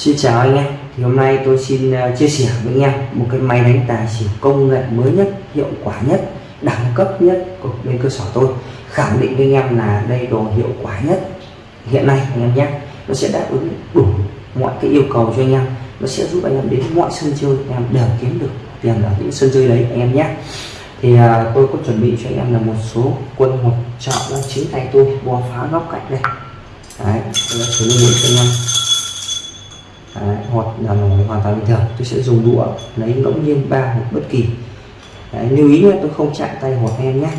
Xin chào anh em. Thì hôm nay tôi xin ờ, chia sẻ với anh em một cái máy đánh tài xỉu công nghệ mới nhất hiệu quả nhất đẳng cấp nhất của bên cơ sở tôi. Khẳng định với anh em là đây đồ hiệu quả nhất. Hiện nay anh em nhé nó sẽ đáp ứng đủ mọi cái yêu cầu cho anh em. Nó sẽ giúp anh em đến mọi sân chơi anh em đều kiếm được tiền ở những sân chơi đấy anh em nhé. Thì à, tôi có chuẩn bị cho anh em là một số quân hột chọn ra chính tay tôi bò phá góc cạnh đây. Đấy tôi sử cho anh em. Đấy, hoặc là nổi hoàn toàn bình thường. Tôi sẽ dùng đũa lấy ngẫu nhiên ba hoặc bất kỳ. Đấy, lưu ý là tôi không chạm tay hột em nhé.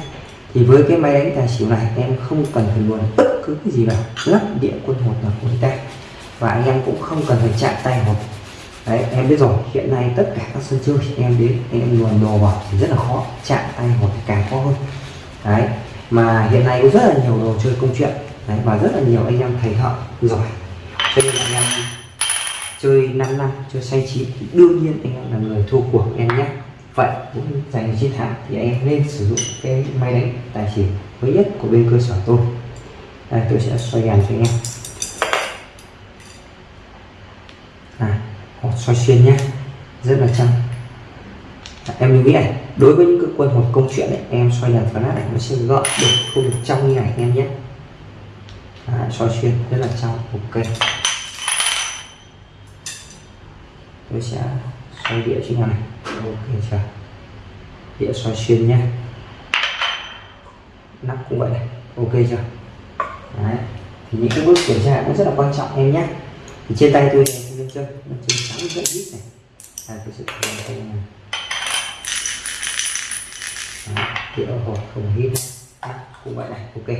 Thì với cái máy đánh tài xỉu này em không cần phải luồn bất cứ cái gì vào. Lắp địa quân hột là của ta. Và anh em cũng không cần phải chạm tay hột. Đấy em biết rồi hiện nay tất cả các sân chơi em đến em luồn đồ vào thì rất là khó. Chạm tay hột thì càng khó hơn. Đấy mà hiện nay có rất là nhiều đồ chơi công chuyện. Đấy, và rất là nhiều anh em thầy thợ giỏi. Cho nên anh em chơi 5 năm chơi say chín thì đương nhiên anh em là người thua cuộc em nhé. Vậy cũng giành chiến thắng thì anh em nên sử dụng cái máy đánh tài xỉu mới nhất của bên cơ sở tôi. Đây tôi sẽ xoay đèn cho anh em. À, hột xoay xuyên nhé. Rất là trong à, em lưu ý này đối với những cái quân hột công chuyện này em xoay đèn phản này nó sẽ gọn được không được trong như này em nhé. À, xoay xuyên rất là trong ok. Tôi sẽ xoay đĩa trên này. Ok chưa đĩa xoay xuyên nhé. Nắp cũng vậy này. Ok chưa Đấy. thì những cái bước kiểm tra cũng rất là quan trọng em nhé. Thì trên tay tôi này lên chân nó chân trắng rất ít này. À, tôi sẽ làm tay này. Đĩa hộp không hít. Cũng vậy này. Ok.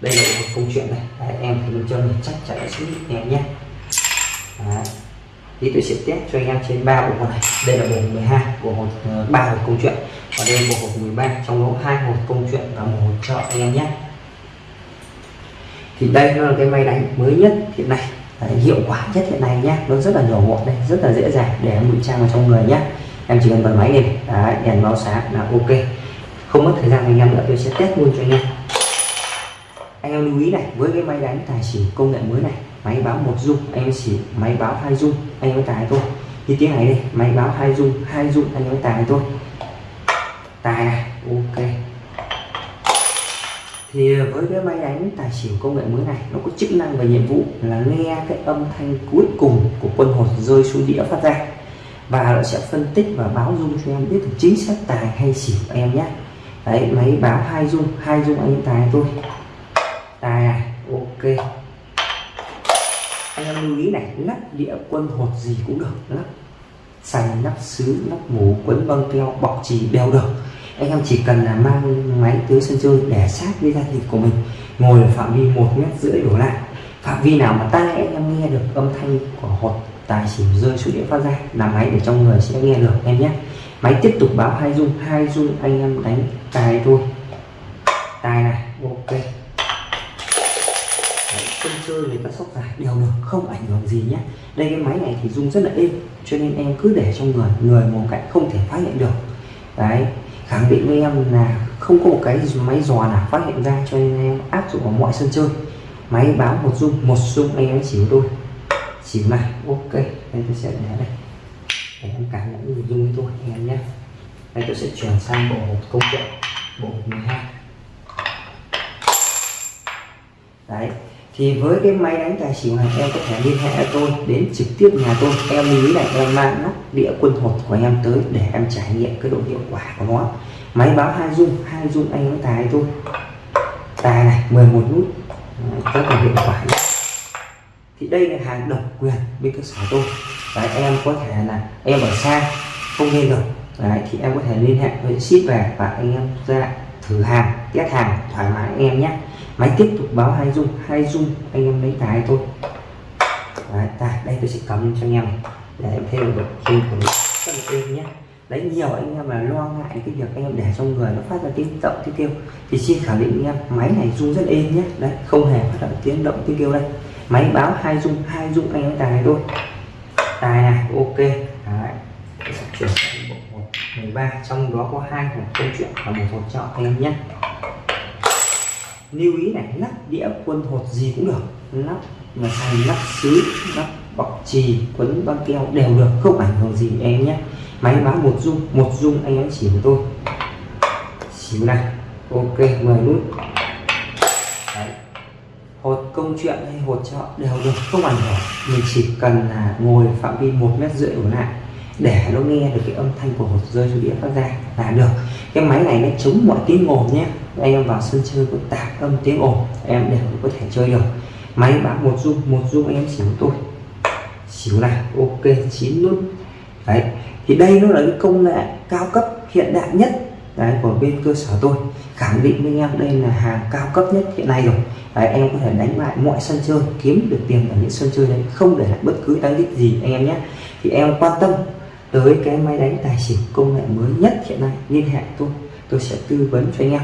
Đây là một câu chuyện này. Đấy, em thì lên chân này chắc chắn sẽ hít em nhé. Đấy thì tôi sẽ test cho anh em trên ba bộ hột này. Đây là bộ hột 12 bộ hột ờ, ba hột câu chuyện. Và đây là bộ hột 13 trong đó hai hột câu chuyện và một hột trợ anh em nhé. Thì đây nó là cái máy đánh mới nhất hiện nay. Đấy, hiệu quả nhất hiện nay nhé. Nó rất là nhỏ gọn đây rất là dễ dàng để em ngụy trang vào trong người nhé. Em chỉ cần bật máy lên. Đấy, đèn báo sáng là ok. Không mất thời gian anh em nữa tôi sẽ test luôn cho anh em. Anh em lưu ý này với cái máy đánh tài xỉu công nghệ mới này máy báo một dung, anh em xỉu máy báo hai dung, anh em tài thôi. Như tiếng này đây, máy báo hai dung hai dung, anh em tài thôi. Tài này, ok. Thì với cái máy đánh tài xỉu công nghệ mới này, nó có chức năng và nhiệm vụ là nghe cái âm thanh cuối cùng của quân hột rơi xuống đĩa phát ra. Và nó sẽ phân tích và báo dung cho em biết được chính xác tài hay xỉu em nhé. Đấy, máy báo hai dung hai dung anh em tài thôi. Tài này, ok anh em lưu ý này, lắp đĩa quân hột gì cũng được, lắp sành nắp sứ nắp mũ, quấn băng keo, bọc trì đều được. Anh em chỉ cần là mang máy tới sân chơi để sát với da thịt của mình, ngồi ở phạm vi một mét rưỡi đổ lại. Phạm vi nào mà tai, anh em nghe được âm thanh của hột, tài xỉu rơi xuống đĩa phát ra là máy để trong người sẽ nghe được em nhé. Máy tiếp tục báo hai dung hai dung anh em đánh tài thôi. Tài này, ok chơi người ta sóc dài đều được, không ảnh hưởng gì nhé. Đây cái máy này thì rung rất là êm, cho nên em cứ để trong người người một cạnh không thể phát hiện được. Đấy, khẳng định với em là không có một cái máy dò nào phát hiện ra cho nên em áp dụng vào mọi sân chơi. Máy báo một rung một rung anh em chỉ tôi chỉ này ok đây tôi sẽ để đây. Để em cảm nhận được rung với tôi anh em nhé. Đây, tôi sẽ chuyển sang bộ công chuyện bộ 12 đấy thì với cái máy đánh tài xỉu này em có thể liên hệ tôi đến trực tiếp nhà tôi. Em lưu ý này em mang nắp đĩa quân hột của em tới để em trải nghiệm cái độ hiệu quả của nó. Máy báo hai dung hai dung anh có tài tôi tài này 11 nút. Rất là hiệu quả thì đây là hàng độc quyền bên cơ sở tôi. Đấy, em có thể là em ở xa không nghe được. Đấy, thì em có thể liên hệ với ship về và anh em ra thử hàng test hàng thoải mái anh em nhé máy tiếp tục báo hai dung hai dung anh em lấy tài thôi. Đấy, tài đây tôi sẽ cắm cho anh em này. Để em thêm được khi của mình. Rất là êm nhé. Đấy nhiều anh em là lo ngại cái việc anh em để trong người nó phát ra tiếng động tiếng kêu thì xin khẳng định anh em máy này rung rất êm nhé. Đấy không hề phát ra tiếng động tiếng kêu đây. Máy báo hai dung hai dung anh em tài này thôi. Tài này ok. Đấy chuyển sang bộ 13 trong đó có hai hộp câu chuyện và một hộp chọn anh em nhé lưu ý này, lắp đĩa quân hột gì cũng được. Lắp mà thành lắp sứ, lắp bọc trì quấn băng keo đều được, không ảnh hưởng gì em nhé. Máy báo một dung một dung anh em chỉ của tôi. Xíu này, ok 10 nút. Đấy. hột công chuyện hay hột chợ đều được, không ảnh hưởng. Mình chỉ cần là ngồi phạm vi một mét rưỡi của lại, để nó nghe được cái âm thanh của hột rơi xuống đĩa phát ra là được. Cái máy này nó chống mọi tiếng ồn nhé anh em vào sân chơi có tạp âm tiếng ồn em đều có thể chơi được. Máy báo một dung một dung anh em xỉu tôi xỉu này ok chín nút. Đấy thì đây nó là cái công nghệ cao cấp hiện đại nhất đấy của bên cơ sở tôi. Khẳng định với anh em đây là hàng cao cấp nhất hiện nay rồi. Đấy, em có thể đánh bại mọi sân chơi kiếm được tiền ở những sân chơi đấy không để lại bất cứ đánh đích gì anh em nhé. Thì em quan tâm tới cái máy đánh tài xỉu công nghệ mới nhất hiện nay liên hệ tôi. Tôi sẽ tư vấn cho anh em.